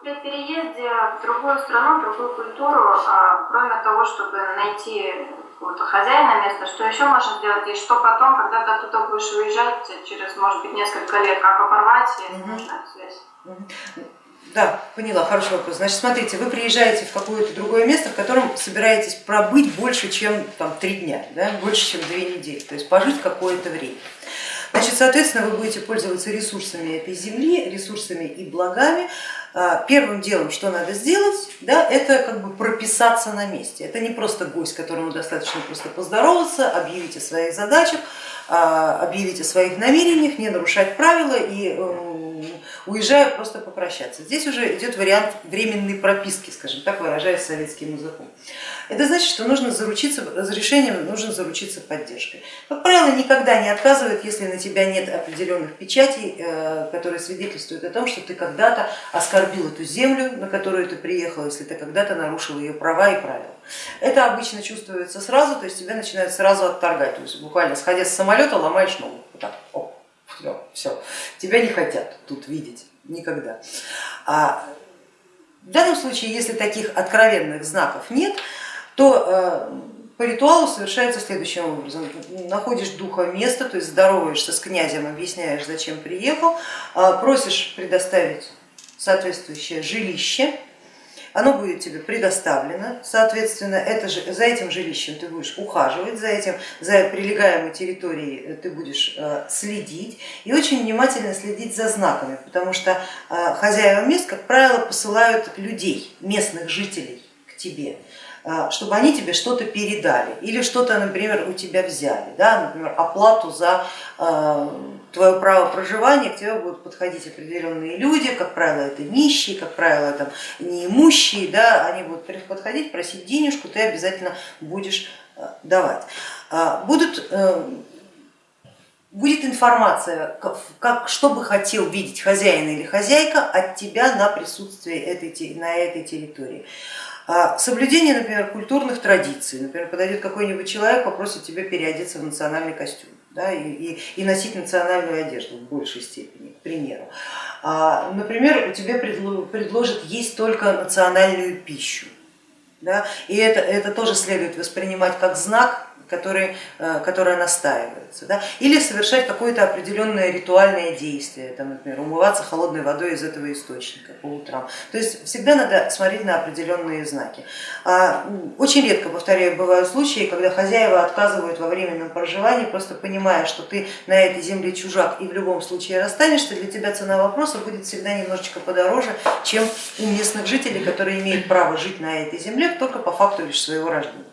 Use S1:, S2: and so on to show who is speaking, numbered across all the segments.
S1: при переезде в другую страну, в другую культуру, а, кроме того, чтобы найти какого-то хозяина места, что еще можно сделать, и что потом, когда ты оттуда будешь уезжать, через, может быть, несколько лет, как оборвать, если угу. нужна связь?
S2: Да, поняла, хороший вопрос. Значит, смотрите, вы приезжаете в какое-то другое место, в котором собираетесь пробыть больше, чем там, три дня, да? больше, чем две недели, то есть пожить какое-то время. Значит, соответственно, вы будете пользоваться ресурсами этой земли, ресурсами и благами. А, первым делом, что надо сделать, да, это как бы прописаться на месте. Это не просто гость, которому достаточно просто поздороваться, объявить о своих задачах, а, объявить о своих намерениях, не нарушать правила и эм, уезжаю просто попрощаться. Здесь уже идет вариант временной прописки, скажем так, выражаясь советским языком. Это значит, что нужно заручиться разрешением, нужно заручиться поддержкой. Как правило, никогда не отказывают, если на тебя нет определенных печатей, э, которые свидетельствуют о том, что ты когда-то оскорбил эту землю, на которую ты приехал, если ты когда-то нарушил ее права и правила. Это обычно чувствуется сразу, то есть тебя начинают сразу отторгать, то есть буквально сходя с самолета ломаешь ногу. Вот так, все, тебя не хотят тут видеть никогда. А в данном случае, если таких откровенных знаков нет, то э, по ритуалу совершается следующим образом. Находишь духа места, то есть здороваешься с князем, объясняешь, зачем приехал, а, просишь предоставить соответствующее жилище, оно будет тебе предоставлено, соответственно, это же, за этим жилищем ты будешь ухаживать, за этим, за прилегаемой территорией э, ты будешь э, следить и очень внимательно следить за знаками, потому что хозяева мест, как правило, посылают людей, местных жителей к тебе чтобы они тебе что-то передали или что-то, например, у тебя взяли, да, например, оплату за а, твое право проживания, к тебе будут подходить определенные люди, как правило, это нищие, как правило, там, неимущие, да, они будут подходить, просить денежку, ты обязательно будешь а, давать. Будут э, будет информация, как, что бы хотел видеть хозяин или хозяйка от тебя на присутствие этой, на этой территории. А соблюдение, например, культурных традиций, например, подойдет какой-нибудь человек, попросит тебя переодеться в национальный костюм да, и, и, и носить национальную одежду в большей степени, к примеру. А, например, тебе предложат есть только национальную пищу, да, и это, это тоже следует воспринимать как знак который, э, которая настаивается. Да? Или совершать какое-то определенное ритуальное действие, там, например, умываться холодной водой из этого источника по утрам. То есть всегда надо смотреть на определенные знаки. А, очень редко, повторяю, бывают случаи, когда хозяева отказывают во временном проживании, просто понимая, что ты на этой земле чужак и в любом случае расстанешься, для тебя цена вопроса будет всегда немножечко подороже, чем у местных жителей, которые имеют право жить на этой земле только по факту лишь своего рождения.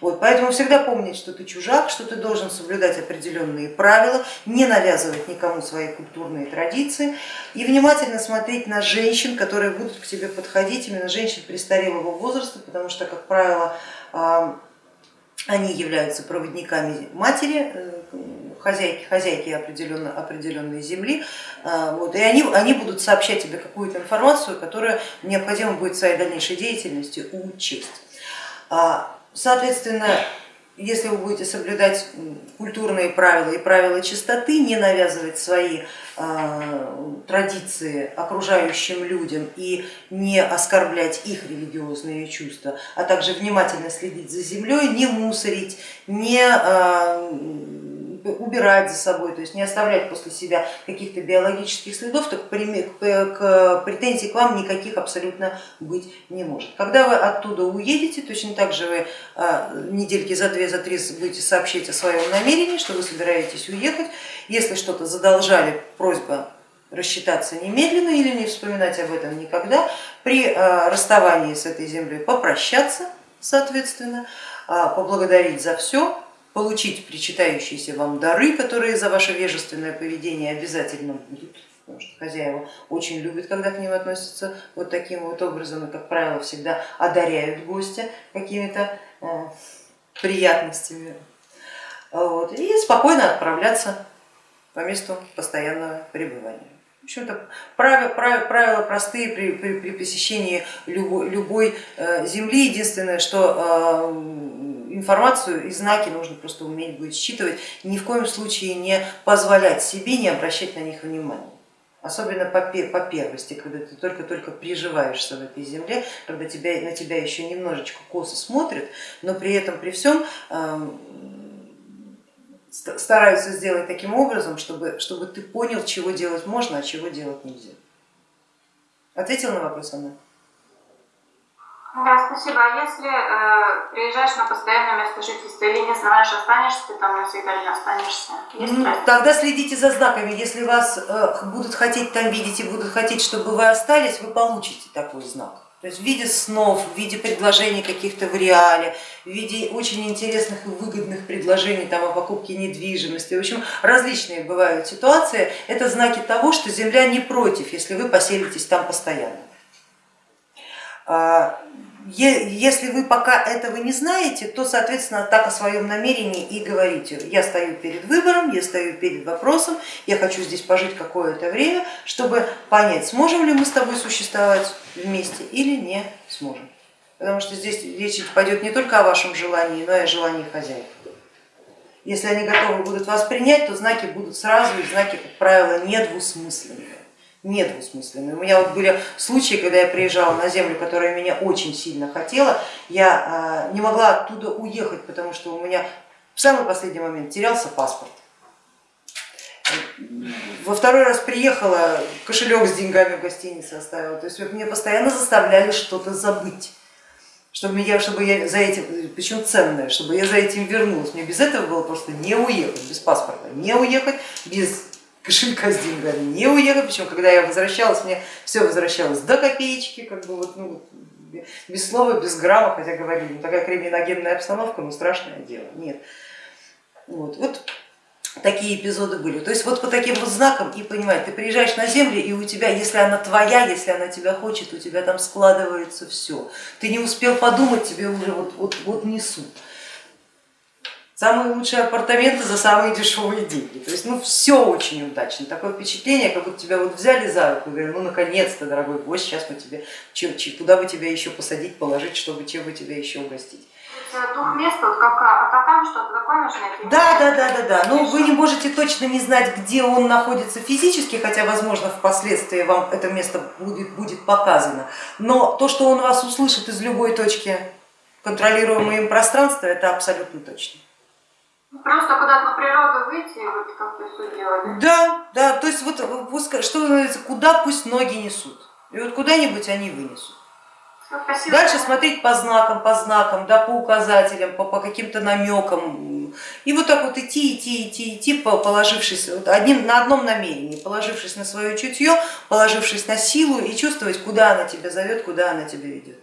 S2: Вот, поэтому всегда помнить, что ты чужак, что ты должен соблюдать определенные правила, не навязывать никому свои культурные традиции и внимательно смотреть на женщин, которые будут к тебе подходить, именно женщин престарелого возраста, потому что, как правило, они являются проводниками матери, э, хозяйки, хозяйки определенной, определенной земли, вот, и они, они будут сообщать тебе какую-то информацию, которую необходимо будет в своей дальнейшей деятельности учесть. Соответственно, если вы будете соблюдать культурные правила и правила чистоты, не навязывать свои а, традиции окружающим людям и не оскорблять их религиозные чувства, а также внимательно следить за землей, не мусорить, не а, убирать за собой, то есть не оставлять после себя каких-то биологических следов, то к претензий к вам никаких абсолютно быть не может. Когда вы оттуда уедете, точно так же вы а, недельки за две, за три будете сообщить о своем намерении, что вы собираетесь уехать. Если что-то задолжали, просьба рассчитаться немедленно или не вспоминать об этом никогда. При а, расставании с этой землей попрощаться, соответственно, а, поблагодарить за все, получить причитающиеся вам дары, которые за ваше вежественное поведение обязательно будут, потому что хозяева очень любят, когда к ним относятся вот таким вот образом и, как правило, всегда одаряют гостя какими-то э, приятностями. Вот, и спокойно отправляться по месту постоянного пребывания. В общем-то, правила, правила простые при, при, при посещении любой, любой э, земли. Единственное, что э, информацию и знаки нужно просто уметь будет считывать, ни в коем случае не позволять себе не обращать на них внимания. особенно по, по первости, когда ты только-только приживаешься в этой земле, когда тебя, на тебя еще немножечко косо смотрят, но при этом, при всем э, стараются сделать таким образом, чтобы, чтобы ты понял, чего делать можно, а чего делать нельзя. Ответил на вопрос, Анна?
S1: Да, спасибо. А если э, приезжаешь на постоянное место жительства или не знаешь, останешься ты там навсегда или не останешься?
S2: ну, тогда следите за знаками. Если вас э, будут хотеть там видеть и будут хотеть, чтобы вы остались, вы получите такой знак. То есть в виде снов, в виде предложений каких-то в реале, в виде очень интересных и выгодных предложений там, о покупке недвижимости. В общем, различные бывают ситуации. Это знаки того, что Земля не против, если вы поселитесь там постоянно. А, если вы пока этого не знаете, то, соответственно, так о своем намерении и говорите. Я стою перед выбором, я стою перед вопросом, я хочу здесь пожить какое-то время, чтобы понять, сможем ли мы с тобой существовать вместе или не сможем. Потому что здесь речь пойдет не только о вашем желании, но и о желании хозяев. Если они готовы будут вас принять, то знаки будут сразу, и знаки, как правило, недвусмысленные недвусмысленные. У меня вот были случаи, когда я приезжала на землю, которая меня очень сильно хотела, я а, не могла оттуда уехать, потому что у меня в самый последний момент терялся паспорт. Во второй раз приехала, кошелек с деньгами в гостинице оставила, то есть мне постоянно заставляли что-то забыть чтобы я, чтобы я за этим, причем ценное, чтобы я за этим вернулась. Мне без этого было просто не уехать, без паспорта, не уехать, без кошелька с деньгами не уехать, причем когда я возвращалась, мне все возвращалось до копеечки, как бы вот, ну, без слова, без грамма, хотя говорили, ну такая криминогенная обстановка, ну страшное дело, нет. Вот, вот такие эпизоды были. То есть вот по таким вот знакам и понимаешь, ты приезжаешь на землю и у тебя, если она твоя, если она тебя хочет, у тебя там складывается все. Ты не успел подумать, тебе уже вот, вот, вот несут самые лучшие апартаменты за самые дешевые деньги. То есть ну, все очень удачно. Такое впечатление, как будто тебя вот взяли за руку и говорят, ну наконец-то, дорогой гость, сейчас мы тебе, куда бы тебя еще посадить, положить, чтобы чем бы тебя еще угостить.
S1: Дух места, вот как атакам что-то такое нужно?
S2: Да, да, да, да, да. Но вы не можете точно не знать, где он находится физически, хотя, возможно, впоследствии вам это место будет, будет показано. Но то, что он вас услышит из любой точки контролируемого им пространства, это абсолютно точно.
S1: Просто куда-то на природу выйти, вот как ты все делали.
S2: Да, да, то есть вот пускай, что называется, куда пусть ноги несут. И вот куда-нибудь они вынесут.
S1: Спасибо.
S2: Дальше смотреть по знакам, по знакам, да, по указателям, по, по каким-то намекам. И вот так вот идти, идти, идти, идти, положившись вот одним, на одном намерении, положившись на свое чутье, положившись на силу и чувствовать, куда она тебя зовет, куда она тебя ведет.